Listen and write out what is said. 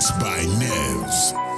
Mixed by Nevs.